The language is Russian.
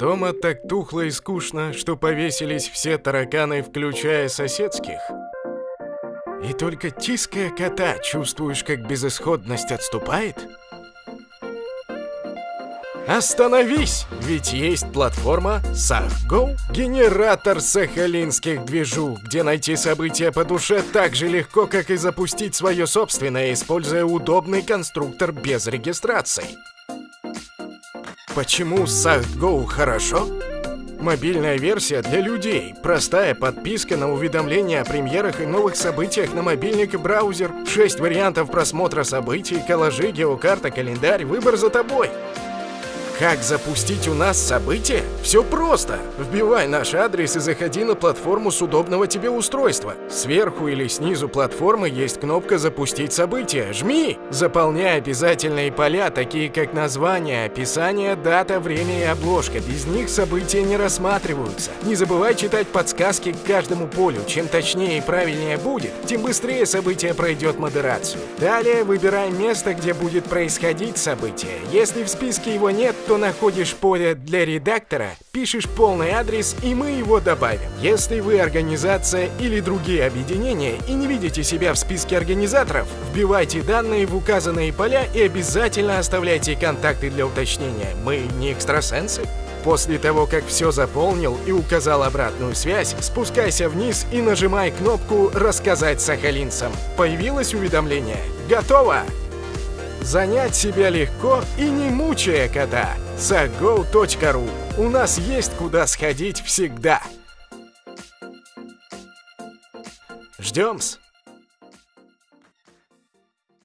Дома так тухло и скучно, что повесились все тараканы, включая соседских. И только тиская кота, чувствуешь, как безысходность отступает? Остановись! Ведь есть платформа SahGo, генератор сахалинских движух, где найти события по душе так же легко, как и запустить свое собственное, используя удобный конструктор без регистрации. Почему SahGo хорошо? Мобильная версия для людей. Простая подписка на уведомления о премьерах и новых событиях на мобильник и браузер. 6 вариантов просмотра событий, коллажи, геокарта, календарь. Выбор за тобой. Как запустить у нас событие? Все просто. Вбивай наш адрес и заходи на платформу с удобного тебе устройства. Сверху или снизу платформы есть кнопка «Запустить событие». Жми! Заполняй обязательные поля, такие как название, описание, дата, время и обложка. Без них события не рассматриваются. Не забывай читать подсказки к каждому полю. Чем точнее и правильнее будет, тем быстрее событие пройдет модерацию. Далее выбирай место, где будет происходить событие. Если в списке его нет, то находишь поле для редактора, пишешь полный адрес и мы его добавим. Если вы организация или другие объединения и не видите себя в списке организаторов, вбивайте данные в указанные поля и обязательно оставляйте контакты для уточнения. Мы не экстрасенсы. После того, как все заполнил и указал обратную связь, спускайся вниз и нажимай кнопку «Рассказать сахалинцам». Появилось уведомление? Готово! Занять себя легко и не мучая кота. sago.ru У нас есть куда сходить всегда. Ждем-с.